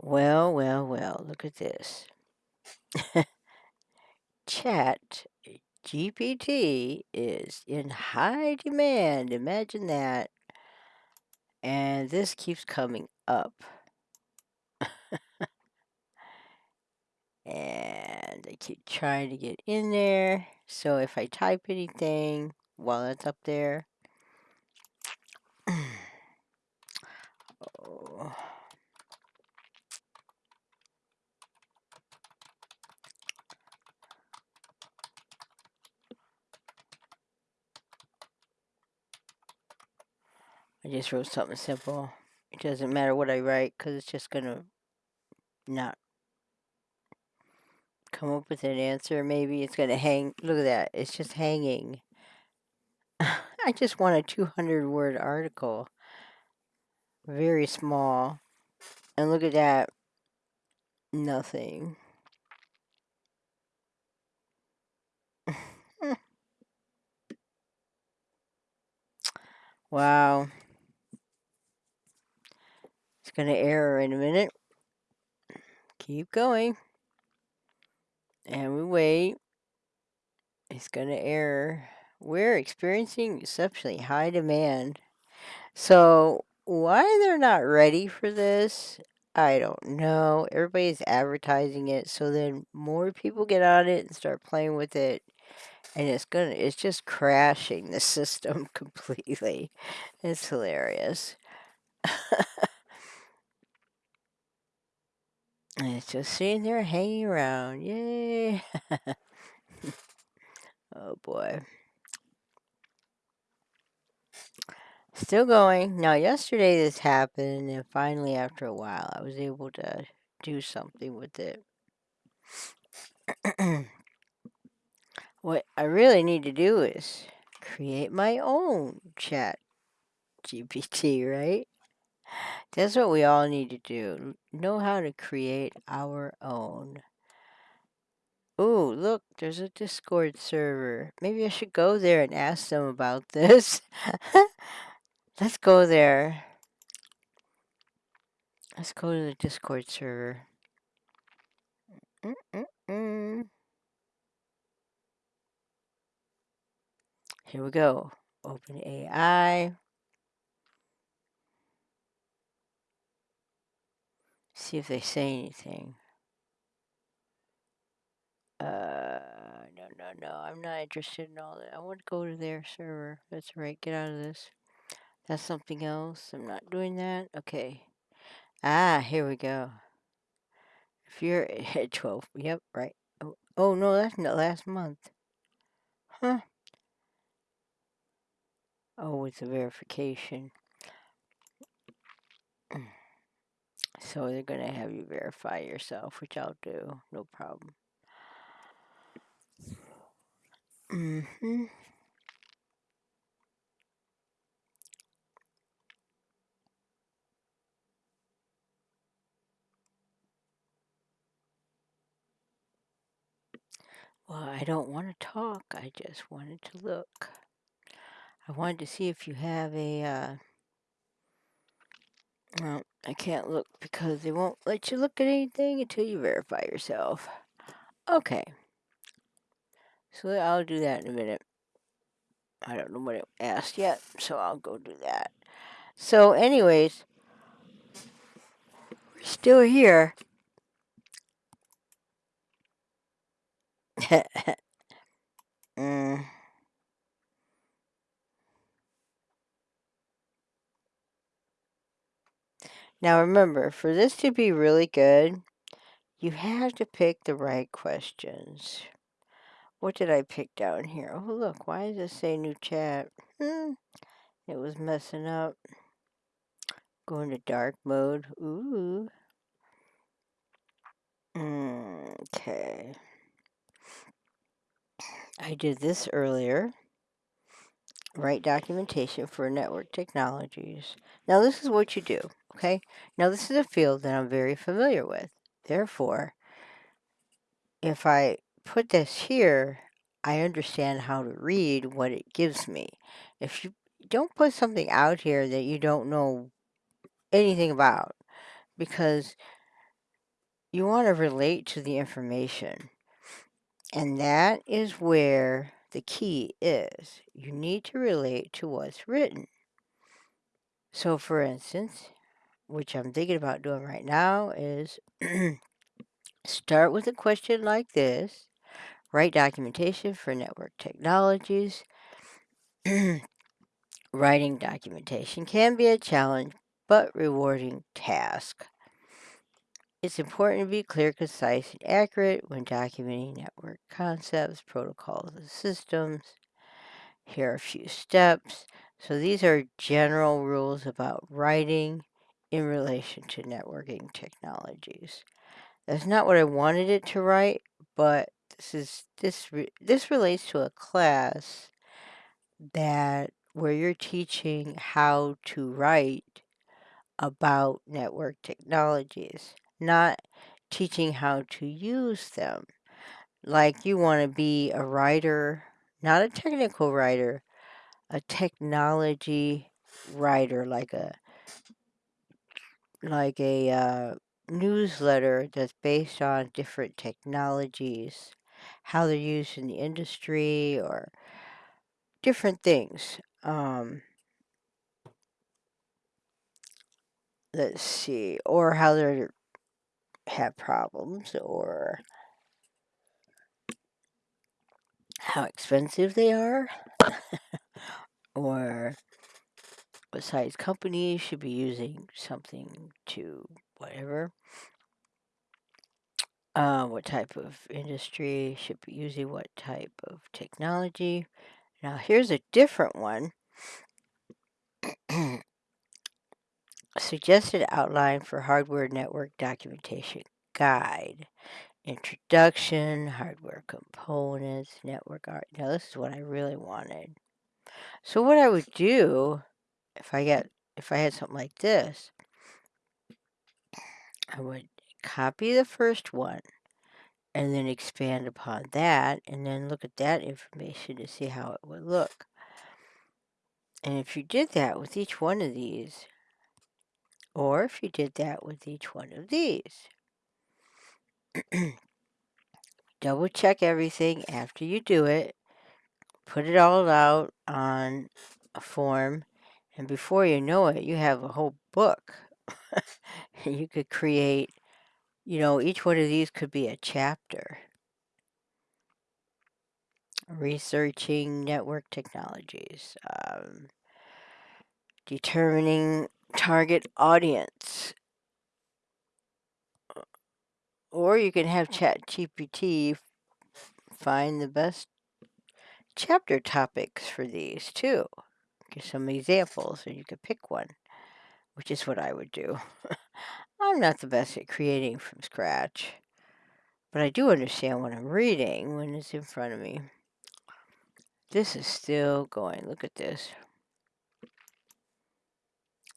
Well, well, well, look at this. Chat eh, GPT is in high demand. Imagine that. And this keeps coming up. and I keep trying to get in there. So if I type anything while it's up there, I just wrote something simple. It doesn't matter what I write because it's just going to not come up with an answer. Maybe it's going to hang. Look at that. It's just hanging. I just want a 200 word article. Very small. And look at that. Nothing. wow. It's going to error in a minute. Keep going. And we wait. It's going to error. We're experiencing exceptionally high demand. So why they're not ready for this, I don't know. Everybody's advertising it, so then more people get on it and start playing with it. And it's gonna it's just crashing the system completely. It's hilarious. And it's just sitting there hanging around. Yay. oh boy. Still going. Now, yesterday this happened, and finally, after a while, I was able to do something with it. what I really need to do is create my own chat GPT, right? That's what we all need to do. Know how to create our own. Oh, look, there's a Discord server. Maybe I should go there and ask them about this. Let's go there. Let's go to the Discord server. Mm -mm -mm. Here we go. Open AI. See if they say anything. Uh, no, no, no. I'm not interested in all that. I want to go to their server. That's right. Get out of this. That's something else. I'm not doing that. Okay. Ah, here we go. If you're at 12, yep, right. Oh, oh no, that's not last month. Huh. Oh, it's a verification. So they're going to have you verify yourself, which I'll do. No problem. Mm-hmm. Well, I don't want to talk. I just wanted to look. I wanted to see if you have a, uh, well, I can't look because they won't let you look at anything until you verify yourself. Okay. So I'll do that in a minute. I don't know what it asked yet, so I'll go do that. So anyways, we're still here. mm. Now remember, for this to be really good, you have to pick the right questions. What did I pick down here? Oh, look, why does it say new chat? Hmm, it was messing up. Going to dark mode. Ooh. Okay. I did this earlier. Write documentation for network technologies. Now this is what you do, okay? Now this is a field that I'm very familiar with. Therefore, if I put this here, I understand how to read what it gives me. If you don't put something out here that you don't know anything about, because you want to relate to the information. And that is where the key is. You need to relate to what's written. So, for instance, which I'm thinking about doing right now, is start with a question like this write documentation for network technologies. Writing documentation can be a challenge but rewarding task. It's important to be clear, concise, and accurate when documenting network concepts, protocols, and systems. Here are a few steps. So these are general rules about writing in relation to networking technologies. That's not what I wanted it to write, but this is this re, this relates to a class that where you're teaching how to write about network technologies, not teaching how to use them. Like you want to be a writer, not a technical writer, a technology writer, like a like a uh, newsletter that's based on different technologies, how they're used in the industry, or different things. Um, let's see, or how they have problems, or how expensive they are, or size companies should be using something to whatever. Uh, what type of industry should be using what type of technology. Now, here's a different one. Suggested outline for hardware network documentation guide. Introduction, hardware components, network art. Now, this is what I really wanted. So, what I would do if I get if I had something like this, I would copy the first one and then expand upon that and then look at that information to see how it would look. And if you did that with each one of these, or if you did that with each one of these, double check everything after you do it, put it all out on a form, and before you know it, you have a whole book. you could create, you know, each one of these could be a chapter. Researching network technologies, um, determining target audience. Or you can have ChatGPT find the best chapter topics for these too. Some examples, and you could pick one, which is what I would do. I'm not the best at creating from scratch, but I do understand what I'm reading when it's in front of me. This is still going. Look at this.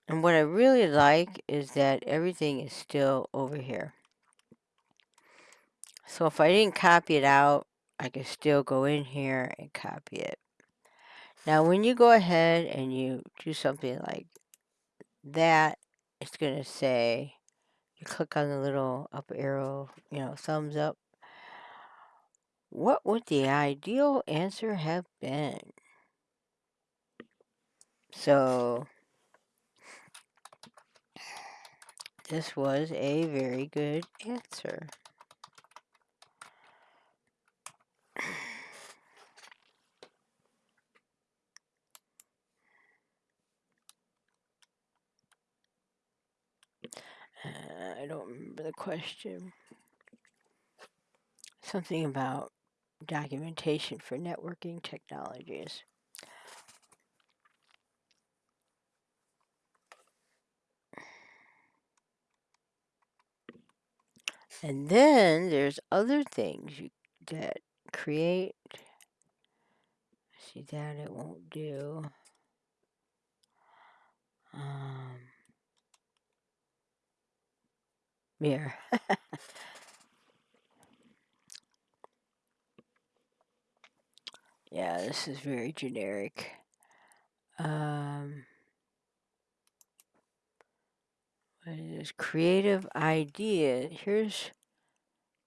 And what I really like is that everything is still over here. So if I didn't copy it out, I can still go in here and copy it. Now when you go ahead and you do something like that, it's going to say, you click on the little up arrow, you know, thumbs up. What would the ideal answer have been? So this was a very good answer. Uh, I don't remember the question. Something about documentation for networking technologies. And then there's other things you that create. See that it won't do. Um, here. yeah, this is very generic. Um, what is this? Creative idea. Here's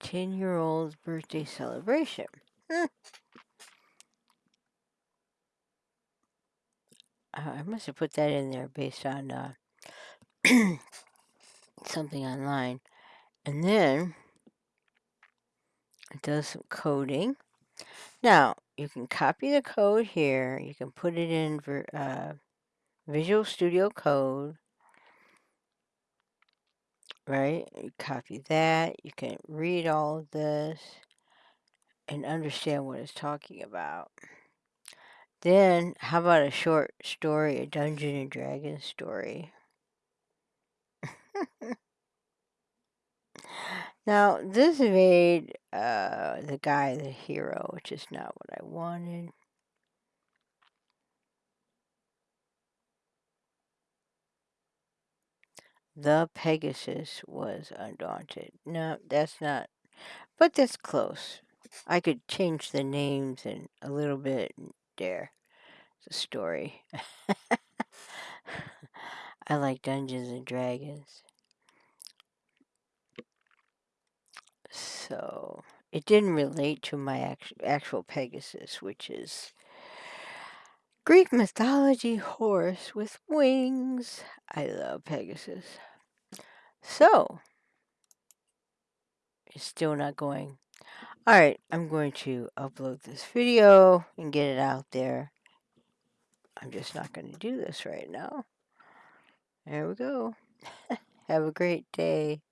10-year-old's birthday celebration. Hmm. I must have put that in there based on uh, something online. And then it does some coding. Now, you can copy the code here. You can put it in uh, Visual Studio Code. Right? You copy that. You can read all of this and understand what it's talking about. Then, how about a short story, a Dungeon and Dragons story? now, this made uh, the guy the hero, which is not what I wanted. The Pegasus was undaunted. No, that's not, but that's close. I could change the names and a little bit there. It's a story. I like Dungeons and Dragons. So it didn't relate to my actual Pegasus, which is Greek mythology horse with wings. I love Pegasus. So it's still not going. All right, I'm going to upload this video and get it out there. I'm just not going to do this right now. There we go. Have a great day.